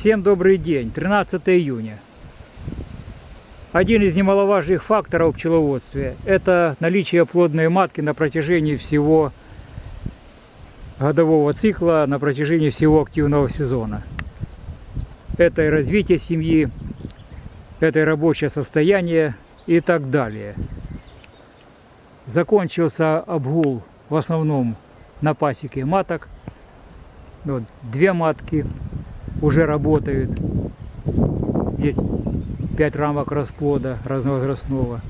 Всем добрый день, 13 июня. Один из немаловажных факторов пчеловодстве – это наличие плодной матки на протяжении всего годового цикла, на протяжении всего активного сезона. Это и развитие семьи, это рабочее состояние и так далее. Закончился обгул в основном на пасеке маток. Вот, две матки уже работают. Здесь 5 рамок расплода разновозрастного.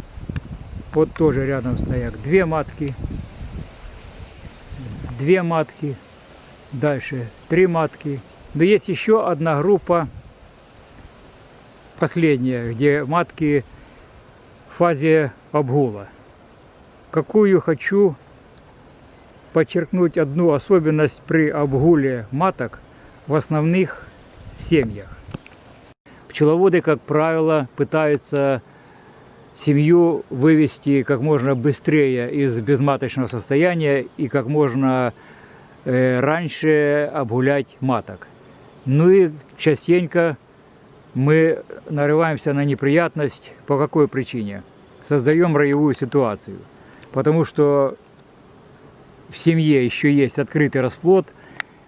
Вот тоже рядом стоят две матки. Две матки. Дальше три матки. Но есть еще одна группа, последняя, где матки в фазе обгула. Какую хочу подчеркнуть одну особенность при обгуле маток в основных семьях. Пчеловоды, как правило, пытаются семью вывести как можно быстрее из безматочного состояния и как можно э, раньше обгулять маток. Ну и частенько мы нарываемся на неприятность. По какой причине? Создаем роевую ситуацию. Потому что в семье еще есть открытый расплод,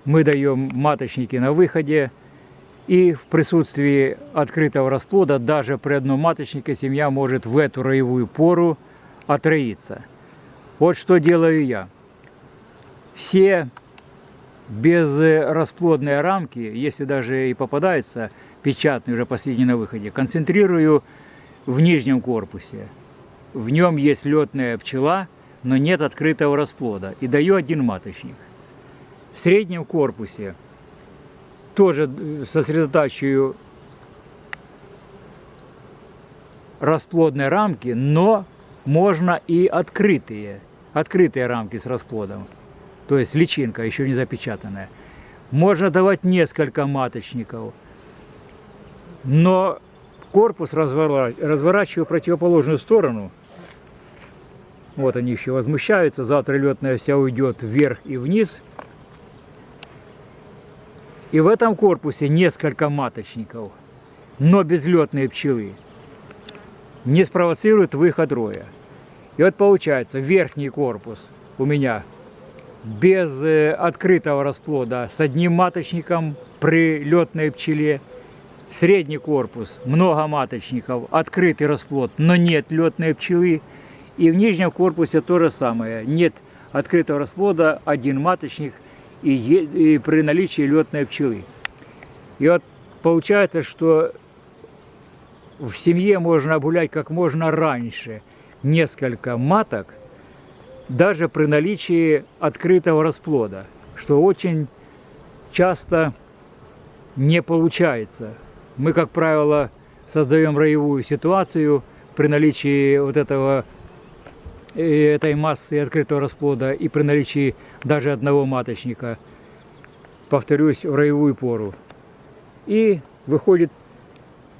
мы даем маточники на выходе, и в присутствии открытого расплода даже при одном маточнике семья может в эту роевую пору отроиться. Вот что делаю я. Все безрасплодные рамки, если даже и попадаются печатные уже последние на выходе, концентрирую в нижнем корпусе. В нем есть летная пчела, но нет открытого расплода. И даю один маточник. В среднем корпусе тоже сосредотачиваю расплодные рамки, но можно и открытые, открытые рамки с расплодом, то есть личинка еще не запечатанная. Можно давать несколько маточников, но корпус разворачиваю в противоположную сторону. Вот они еще возмущаются, завтра летная вся уйдет вверх и вниз – и в этом корпусе несколько маточников, но безлетные пчелы не спровоцируют выход роя. И вот получается верхний корпус у меня без э, открытого расплода с одним маточником при летной пчеле. Средний корпус много маточников, открытый расплод, но нет летной пчелы. И в нижнем корпусе то же самое. Нет открытого расплода, один маточник – и, и при наличии летной пчелы. И вот получается, что в семье можно обгулять как можно раньше несколько маток, даже при наличии открытого расплода, что очень часто не получается. Мы, как правило, создаем роевую ситуацию при наличии вот этого этой массы открытого расплода и при наличии даже одного маточника, повторюсь, в роевую пору. И выходит,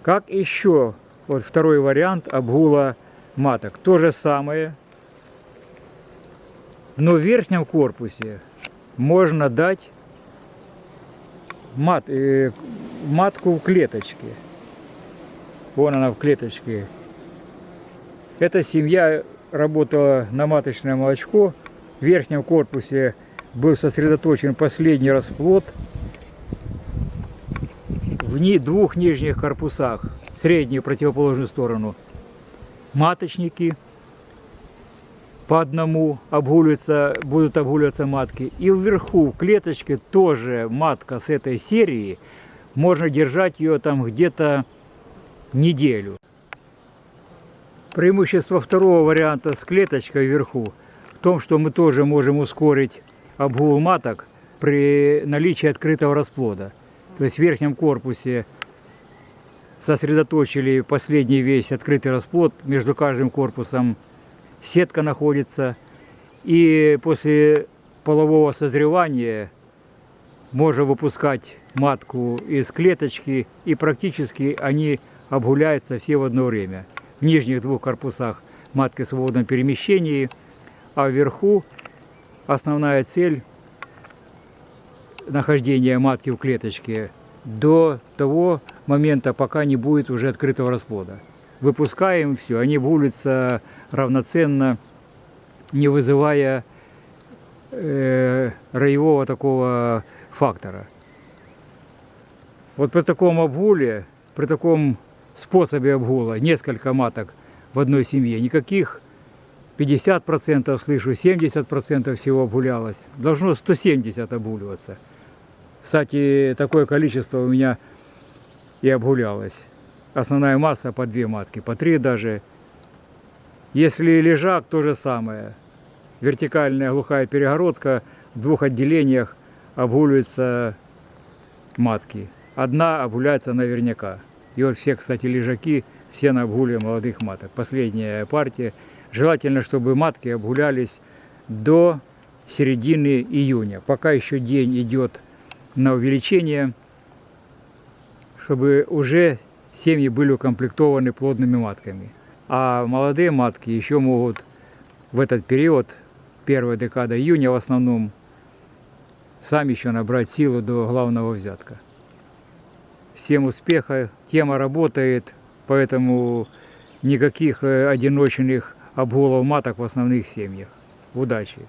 как еще, вот второй вариант обгула маток. То же самое, но в верхнем корпусе можно дать мат, э, матку в клеточке. Вон она в клеточке. Эта семья работала на маточное молочко. В верхнем корпусе был сосредоточен последний расплод. В двух нижних корпусах, среднюю противоположную сторону, маточники по одному обгуливаются, будут обгуливаться матки. И вверху в клеточке тоже матка с этой серии. Можно держать ее там где-то неделю. Преимущество второго варианта с клеточкой вверху в том, что мы тоже можем ускорить обгул маток при наличии открытого расплода. То есть в верхнем корпусе сосредоточили последний весь открытый расплод, между каждым корпусом сетка находится. И после полового созревания можно выпускать матку из клеточки, и практически они обгуляются все в одно время. В нижних двух корпусах матки в свободном перемещении, а вверху основная цель нахождения матки в клеточке до того момента, пока не будет уже открытого расплода. Выпускаем все, они булятся равноценно, не вызывая э, роевого такого фактора. Вот при таком обгуле, при таком способе обгула, несколько маток в одной семье, никаких 50% слышу, 70% всего обгулялось. Должно 170 обгуливаться. Кстати, такое количество у меня и обгулялось. Основная масса по две матки, по три даже. Если лежак, то же самое. Вертикальная глухая перегородка, в двух отделениях обгуливаются матки. Одна обгуляется наверняка. И вот все, кстати, лежаки, все на обгуле молодых маток. Последняя партия. Желательно, чтобы матки обгулялись до середины июня. Пока еще день идет на увеличение, чтобы уже семьи были укомплектованы плодными матками. А молодые матки еще могут в этот период, первая декада июня в основном, сами еще набрать силу до главного взятка. Всем успеха, тема работает, поэтому никаких э, одиночных обголов маток в основных семьях. Удачи!